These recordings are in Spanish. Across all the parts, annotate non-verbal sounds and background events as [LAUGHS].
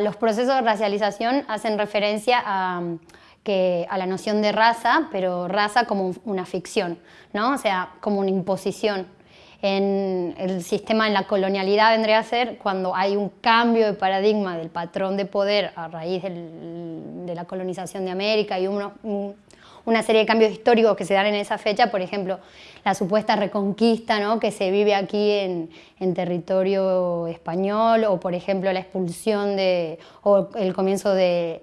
los procesos de racialización hacen referencia a, que, a la noción de raza, pero raza como una ficción, ¿no? o sea, como una imposición. En el sistema, en la colonialidad vendría a ser cuando hay un cambio de paradigma del patrón de poder a raíz de la colonización de América y uno, una serie de cambios históricos que se dan en esa fecha, por ejemplo, la supuesta reconquista ¿no? que se vive aquí en, territorio español, o por ejemplo la expulsión de, o el comienzo de,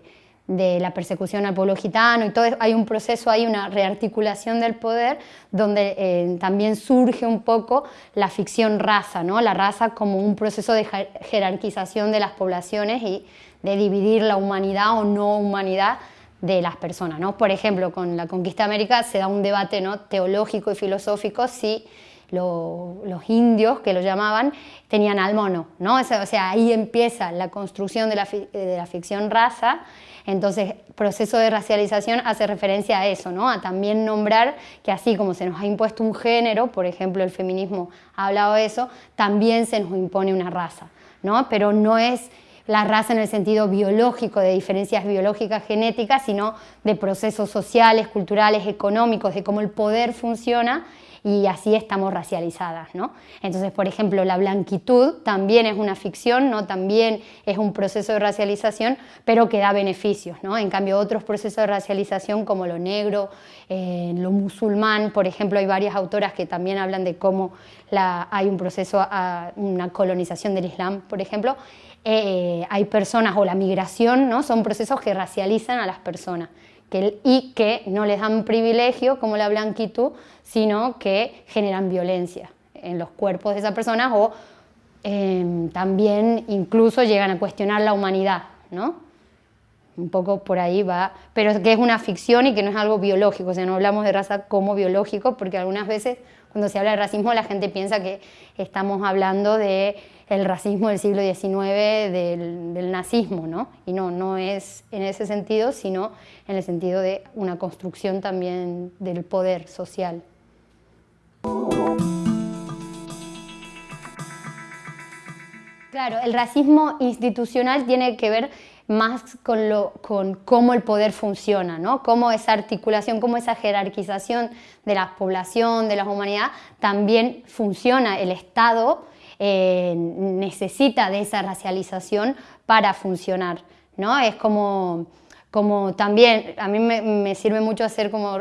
de la persecución al pueblo gitano y todo hay un proceso, hay una rearticulación del poder donde eh, también surge un poco la ficción raza, ¿no? la raza como un proceso de jerarquización de las poblaciones y de dividir la humanidad o no humanidad de las personas. ¿no? Por ejemplo, con la conquista de América se da un debate ¿no? teológico y filosófico si los indios, que lo llamaban, tenían al mono. ¿no? O sea, ahí empieza la construcción de la, de la ficción raza entonces, proceso de racialización hace referencia a eso, ¿no? a también nombrar que así como se nos ha impuesto un género, por ejemplo el feminismo ha hablado de eso, también se nos impone una raza, ¿no? pero no es la raza en el sentido biológico, de diferencias biológicas genéticas, sino de procesos sociales, culturales, económicos, de cómo el poder funciona y así estamos racializadas. ¿no? Entonces, por ejemplo, la blanquitud también es una ficción, ¿no? también es un proceso de racialización, pero que da beneficios. ¿no? En cambio, otros procesos de racialización como lo negro, eh, lo musulmán, por ejemplo, hay varias autoras que también hablan de cómo hay un proceso, una colonización del Islam, por ejemplo, eh, hay personas, o la migración, ¿no? son procesos que racializan a las personas y que no les dan privilegio como la blanquitud, sino que generan violencia en los cuerpos de esas personas o em, también incluso llegan a cuestionar la humanidad, ¿no? Un poco por ahí va, pero que es una ficción y que no es algo biológico, o sea, no hablamos de raza como biológico, porque algunas veces cuando se habla de racismo la gente piensa que estamos hablando de el racismo del siglo XIX, del, nazismo, ¿no? Y no, no es en ese sentido, sino en el sentido de una construcción también del poder social. Claro, el racismo institucional tiene que ver más con, lo, con cómo el poder funciona, ¿no? cómo esa articulación, cómo esa jerarquización de la población, de la humanidad, también funciona. El Estado eh, necesita de esa racialización para funcionar. ¿no? Es como, como también, a mí me, sirve mucho hacer como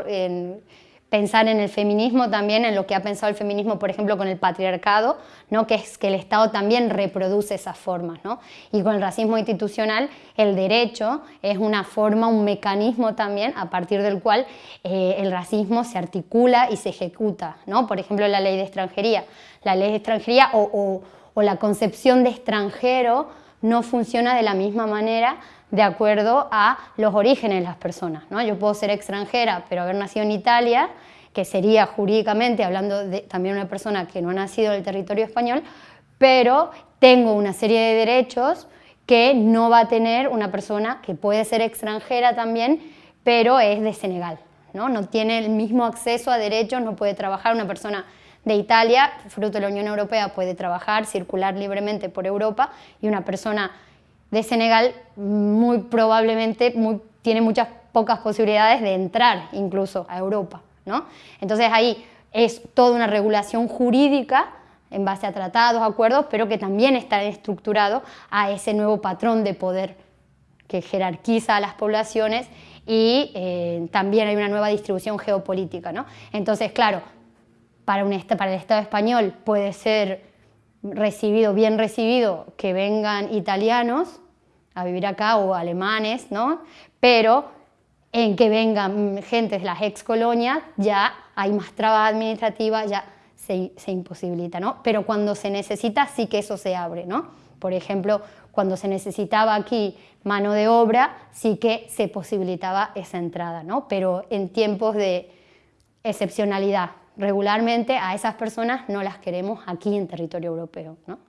pensar en el feminismo también, en lo que ha pensado el feminismo, por ejemplo, con el patriarcado, ¿no? que es que el Estado también reproduce esas formas. ¿no? Y con el racismo institucional, el derecho es una forma, un mecanismo también a partir del cual eh, el racismo se articula y se ejecuta. ¿no? Por ejemplo, la ley de extranjería. La ley de extranjería o, o la concepción de extranjero no funciona de la misma manera de acuerdo a los orígenes de las personas. ¿no? Yo puedo ser extranjera, pero haber nacido en Italia, que sería jurídicamente, hablando de también una persona que no ha nacido en el territorio español, pero tengo una serie de derechos que no va a tener una persona que puede ser extranjera también, pero es de Senegal. ¿no? no tiene el mismo acceso a derechos, no puede trabajar una persona de Italia, fruto de la Unión Europea, puede trabajar, circular libremente por Europa y una persona de Senegal muy probablemente tiene muchas pocas posibilidades de entrar incluso a Europa. ¿no? Entonces ahí es toda una regulación jurídica en base a tratados, acuerdos, pero que también está estructurado a ese nuevo patrón de poder que jerarquiza a las poblaciones y eh, también hay una nueva distribución geopolítica. ¿no? Entonces, claro, para, un, para el Estado español puede ser recibido, bien recibido, que vengan italianos a vivir acá o alemanes, ¿no? Pero en que vengan gente de las ex colonias ya hay más trabas administrativas, ya se, se, imposibilita, ¿no? Pero cuando se necesita sí que eso se abre, ¿no? Por ejemplo, cuando se necesitaba aquí mano de obra, sí que se posibilitaba esa entrada, ¿no? Pero en tiempos de excepcionalidad, regularmente a esas personas no las queremos aquí en territorio europeo. ¿no?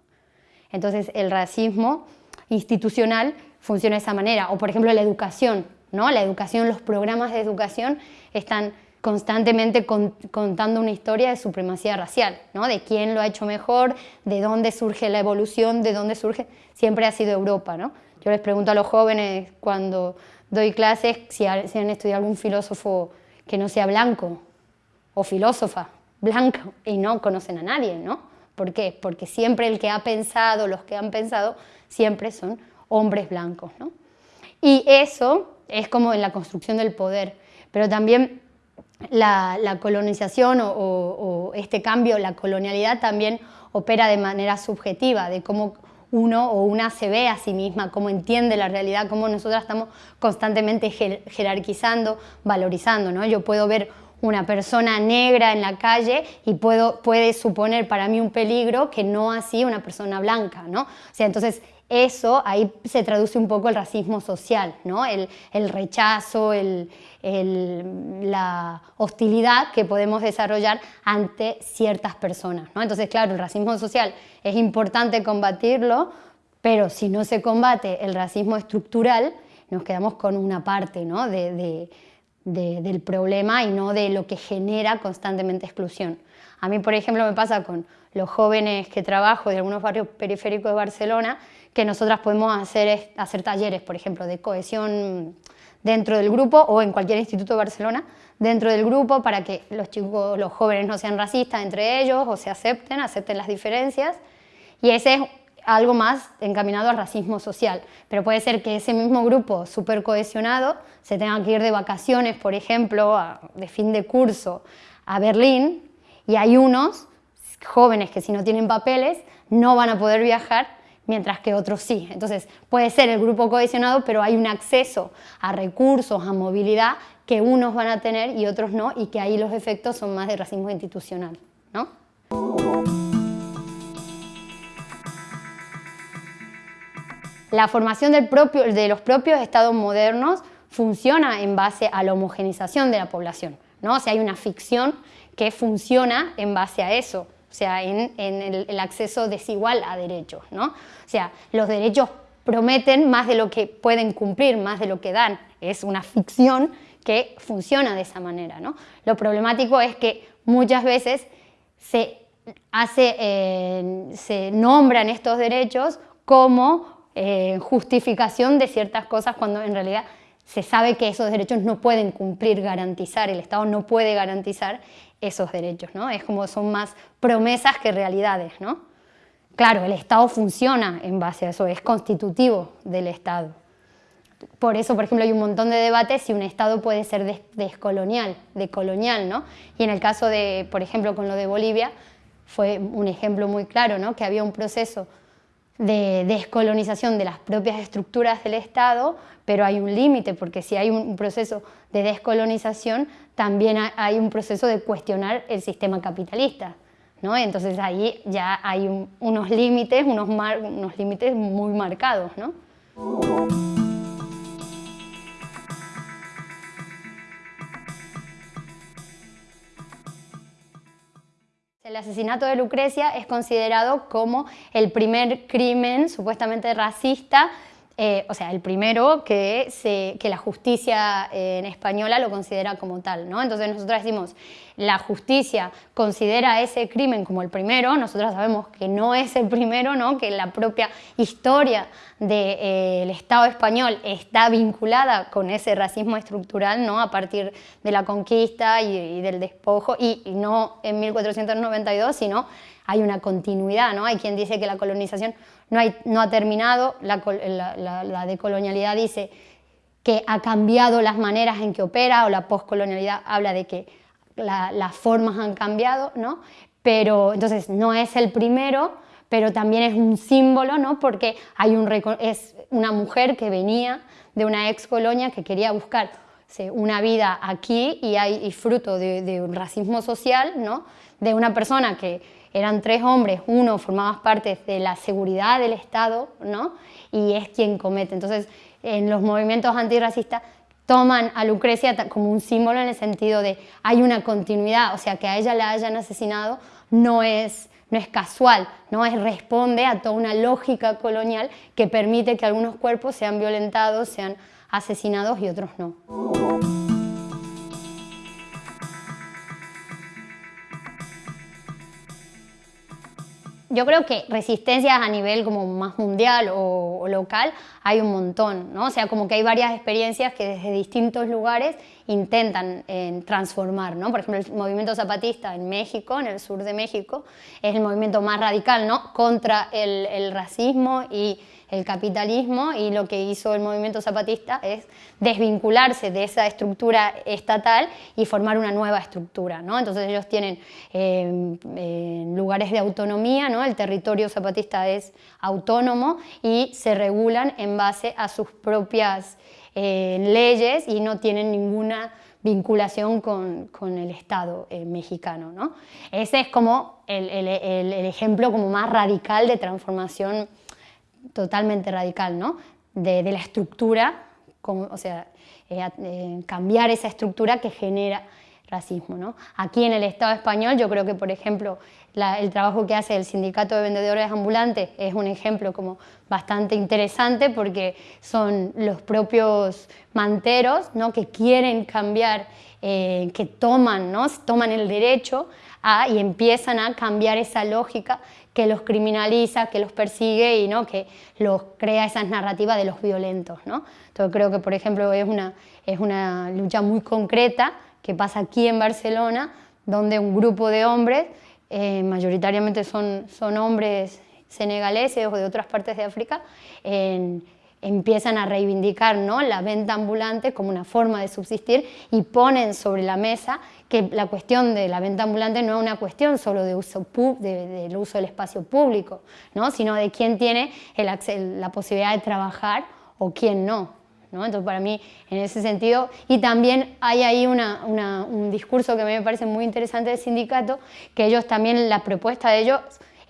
Entonces el racismo institucional funciona de esa manera, o por ejemplo la educación, ¿no? la educación, los programas de educación están constantemente contando una historia de supremacía racial, ¿no? de quién lo ha hecho mejor, de dónde surge la evolución, de dónde surge, siempre ha sido Europa. ¿no? Yo les pregunto a los jóvenes cuando doy clases si, han estudiado algún filósofo que no sea blanco o filósofa blanca y no conocen a nadie, ¿no? ¿Por qué? Porque siempre el que ha pensado, los que han pensado, siempre son hombres blancos, ¿no? Y eso es como en la construcción del poder, pero también la, colonización o, este cambio, la colonialidad también opera de manera subjetiva, de cómo uno o una se ve a sí misma, cómo entiende la realidad, cómo nosotras estamos constantemente jerarquizando, valorizando. ¿no? Yo puedo ver una persona negra en la calle y puedo, puede suponer para mí un peligro que no así una persona blanca. ¿no? O sea, entonces eso ahí se traduce un poco el racismo social, ¿no? el, rechazo, la hostilidad que podemos desarrollar ante ciertas personas. ¿no? Entonces, claro, el racismo social es importante combatirlo, pero si no se combate el racismo estructural, nos quedamos con una parte ¿no? Del problema y no de lo que genera constantemente exclusión. A mí, por ejemplo, me pasa con los jóvenes que trabajo de algunos barrios periféricos de Barcelona, que nosotras podemos hacer, hacer talleres, por ejemplo, de cohesión dentro del grupo o en cualquier instituto de Barcelona, dentro del grupo para que los chicos, los jóvenes no sean racistas entre ellos o se acepten, acepten las diferencias. Y ese es algo más encaminado al racismo social. Pero puede ser que ese mismo grupo súper cohesionado se tenga que ir de vacaciones, por ejemplo, de fin de curso a Berlín y hay unos jóvenes que si no tienen papeles no van a poder viajar mientras que otros sí. Entonces puede ser el grupo cohesionado, pero hay un acceso a recursos, a movilidad que unos van a tener y otros no, y que ahí los efectos son más de racismo institucional. ¿no? La formación de los propios estados modernos funciona en base a la homogenización de la población. ¿no? O sea, hay una ficción que funciona en base a eso o sea, en, el, acceso desigual a derechos. ¿no? O sea, los derechos prometen más de lo que pueden cumplir, más de lo que dan. Es una ficción que funciona de esa manera. ¿no? Lo problemático es que muchas veces se, eh, se nombran estos derechos como eh, justificación de ciertas cosas cuando en realidad se sabe que esos derechos no pueden cumplir, garantizar, el Estado no puede garantizar esos derechos, ¿no? Es como son más promesas que realidades, ¿no? Claro, el Estado funciona en base a eso, es constitutivo del Estado. Por eso, por ejemplo, hay un montón de debates si un Estado puede ser descolonial, decolonial, ¿no? Y en el caso de, por ejemplo, con lo de Bolivia, fue un ejemplo muy claro, ¿no? Que había un proceso de descolonización de las propias estructuras del Estado, pero hay un límite, porque si hay un proceso de descolonización, también hay un proceso de cuestionar el sistema capitalista. ¿no? Entonces ahí ya hay unos límites, unos, unos límites muy marcados. ¿no? El asesinato de Lucrecia es considerado como el primer crimen supuestamente racista, eh, o sea, el primero que, la justicia en española lo considera como tal. ¿no? Entonces nosotros decimos, la justicia considera ese crimen como el primero, nosotros sabemos que no es el primero, ¿no? que la propia historia del eh, Estado español está vinculada con ese racismo estructural ¿no? a partir de la conquista y, del despojo, y, no en 1492, sino hay una continuidad, ¿no? Hay quien dice que la colonización no, hay, no ha terminado, la, la, la decolonialidad dice que ha cambiado las maneras en que opera, o la postcolonialidad habla de que las formas han cambiado, ¿no? Pero entonces no es el primero, pero también es un símbolo, ¿no? Porque hay un, es una mujer que venía de una ex colonia que quería buscar una vida aquí y hay fruto de, un racismo social, ¿no? De una persona que eran tres hombres, uno formaba parte de la seguridad del Estado, ¿no? Y es quien comete. Entonces, en los movimientos antirracistas toman a Lucrecia como un símbolo en el sentido de hay una continuidad, o sea, que a ella la hayan asesinado no es, no es casual, no es, responde a toda una lógica colonial que permite que algunos cuerpos sean violentados, sean asesinados y otros no. Yo creo que resistencias a nivel como más mundial o, local hay un montón, ¿no? O sea, como que hay varias experiencias que desde distintos lugares intentan eh, transformar, ¿no? Por ejemplo, el movimiento zapatista en México, en el sur de México, es el movimiento más radical, ¿no? Contra el, el racismo y el capitalismo y lo que hizo el movimiento zapatista es desvincularse de esa estructura estatal y formar una nueva estructura. ¿no? Entonces ellos tienen eh, eh, lugares de autonomía, ¿no? el territorio zapatista es autónomo y se regulan en base a sus propias eh, leyes y no tienen ninguna vinculación con, con el Estado mexicano. ¿no? Ese es como el, el, el, ejemplo como más radical de transformación totalmente radical, ¿no? de, la estructura, o sea, eh, eh, cambiar esa estructura que genera racismo. ¿no? Aquí en el Estado español yo creo que, por ejemplo, el trabajo que hace el Sindicato de Vendedores Ambulantes es un ejemplo como bastante interesante porque son los propios manteros ¿no? que quieren cambiar, eh, que toman, ¿no? toman el derecho y empiezan a cambiar esa lógica que los criminaliza, que los persigue y ¿no? que los crea esas narrativas de los violentos. ¿no? Entonces creo que, por ejemplo, es una, es una lucha muy concreta que pasa aquí en Barcelona, donde un grupo de hombres, eh, mayoritariamente son, son hombres senegaleses o de otras partes de África, en, empiezan a reivindicar ¿no? la venta ambulante como una forma de subsistir y ponen sobre la mesa que la cuestión de la venta ambulante no es una cuestión solo de uso del uso del espacio público, ¿no? sino de quién tiene la posibilidad de trabajar o quién no. ¿no? Entonces para mí en ese sentido, y también hay ahí una, un discurso que me parece muy interesante del sindicato, que ellos también, la propuesta de ellos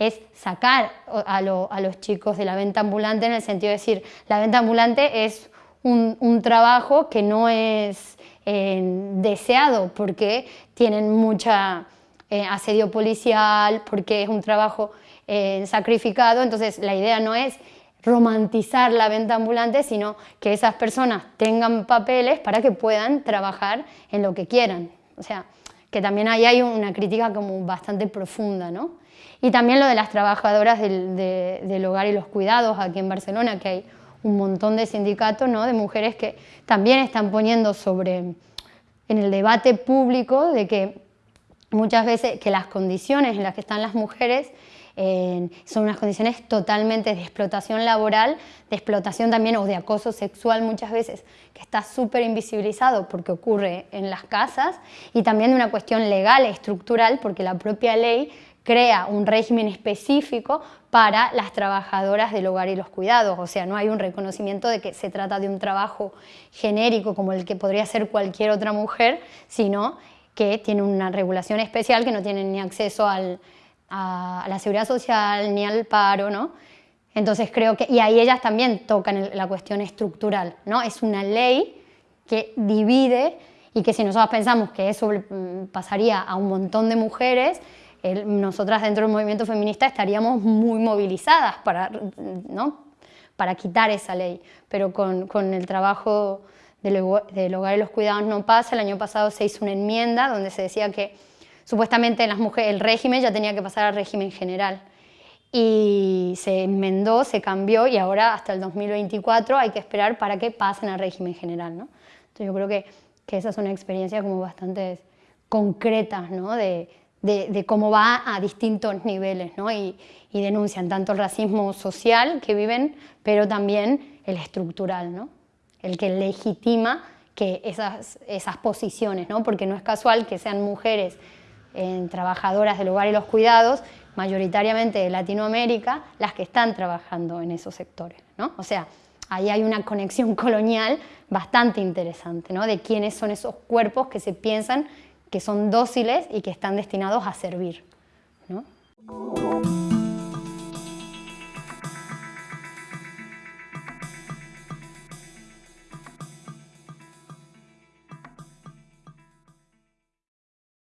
es sacar a, los chicos de la venta ambulante en el sentido de decir, la venta ambulante es un, trabajo que no es eh, deseado porque tienen mucha eh, asedio policial, porque es un trabajo eh, sacrificado, entonces la idea no es romantizar la venta ambulante, sino que esas personas tengan papeles para que puedan trabajar en lo que quieran. O sea, que también ahí hay una crítica como bastante profunda, ¿no? Y también lo de las trabajadoras del, hogar y los cuidados aquí en Barcelona, que hay un montón de sindicatos ¿no? de mujeres que también están poniendo sobre en el debate público de que muchas veces que las condiciones en las que están las mujeres son unas condiciones totalmente de explotación laboral, de explotación también o de acoso sexual muchas veces, que está súper invisibilizado porque ocurre en las casas y también de una cuestión legal, estructural, porque la propia ley crea un régimen específico para las trabajadoras del hogar y los cuidados, o sea, no hay un reconocimiento de que se trata de un trabajo genérico como el que podría ser cualquier otra mujer, sino que tiene una regulación especial que no tiene ni acceso al, a la seguridad social ni al paro, ¿no? Entonces creo que, y ahí ellas también tocan la cuestión estructural, ¿no? Es una ley que divide y que si nosotros pensamos que eso mm, pasaría a un montón de mujeres, nosotras dentro del movimiento feminista estaríamos muy movilizadas para, ¿no? para quitar esa ley, pero con, con el trabajo del, del, hogar y los cuidados no pasa. El año pasado se hizo una enmienda donde se decía que supuestamente las mujeres, el régimen ya tenía que pasar al régimen general y se enmendó, se cambió y ahora hasta el 2024 hay que esperar para que pasen al régimen general. ¿no? Entonces yo creo que, que esa es una experiencia como bastante concreta ¿no? de, de, cómo va a distintos niveles ¿no? y, denuncian tanto el racismo social que viven, pero también el estructural, ¿no? el que legitima que esas, posiciones, ¿no? porque no es casual que sean mujeres en trabajadoras del hogar y los cuidados, mayoritariamente de Latinoamérica, las que están trabajando en esos sectores. ¿no? O sea, ahí hay una conexión [LAUGHS] colonial bastante interesante, ¿no? de quiénes son esos cuerpos que se piensan que son dóciles y que están destinados a servir. ¿no?